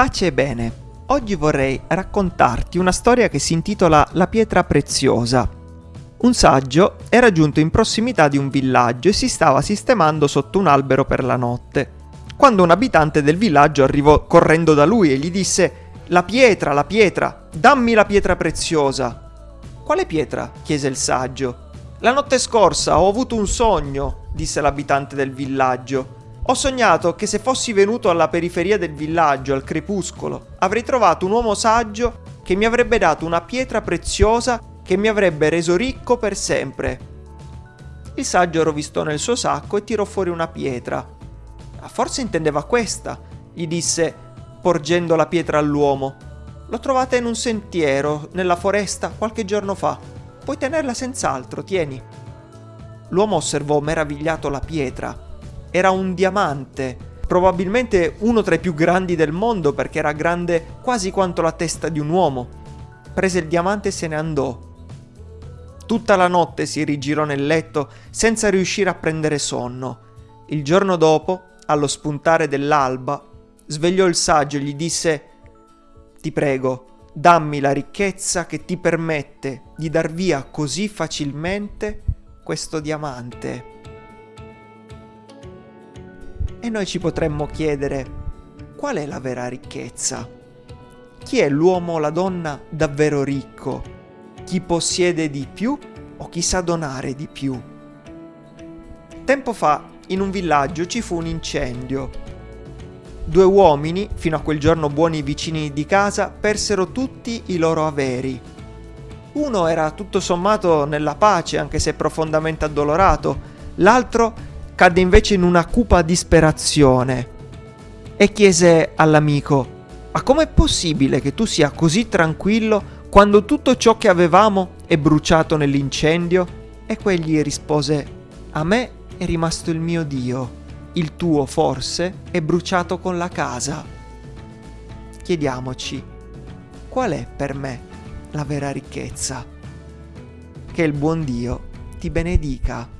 Pace e bene. Oggi vorrei raccontarti una storia che si intitola La pietra preziosa. Un saggio era giunto in prossimità di un villaggio e si stava sistemando sotto un albero per la notte, quando un abitante del villaggio arrivò correndo da lui e gli disse La pietra, la pietra, dammi la pietra preziosa. Quale pietra? chiese il saggio. La notte scorsa ho avuto un sogno, disse l'abitante del villaggio. Ho sognato che se fossi venuto alla periferia del villaggio al crepuscolo, avrei trovato un uomo saggio che mi avrebbe dato una pietra preziosa che mi avrebbe reso ricco per sempre. Il saggio rovistò nel suo sacco e tirò fuori una pietra. Forse intendeva questa, gli disse, porgendo la pietra all'uomo. L'ho trovata in un sentiero, nella foresta, qualche giorno fa. Puoi tenerla senz'altro, tieni. L'uomo osservò meravigliato la pietra era un diamante, probabilmente uno tra i più grandi del mondo perché era grande quasi quanto la testa di un uomo. Prese il diamante e se ne andò. Tutta la notte si rigirò nel letto senza riuscire a prendere sonno. Il giorno dopo, allo spuntare dell'alba, svegliò il saggio e gli disse Ti prego, dammi la ricchezza che ti permette di dar via così facilmente questo diamante. E noi ci potremmo chiedere, qual è la vera ricchezza? Chi è l'uomo o la donna davvero ricco? Chi possiede di più o chi sa donare di più? Tempo fa, in un villaggio ci fu un incendio. Due uomini, fino a quel giorno buoni vicini di casa, persero tutti i loro averi. Uno era tutto sommato nella pace, anche se profondamente addolorato, l'altro cadde invece in una cupa disperazione e chiese all'amico, ma com'è possibile che tu sia così tranquillo quando tutto ciò che avevamo è bruciato nell'incendio? E quegli rispose, a me è rimasto il mio Dio, il tuo forse è bruciato con la casa. Chiediamoci, qual è per me la vera ricchezza? Che il buon Dio ti benedica.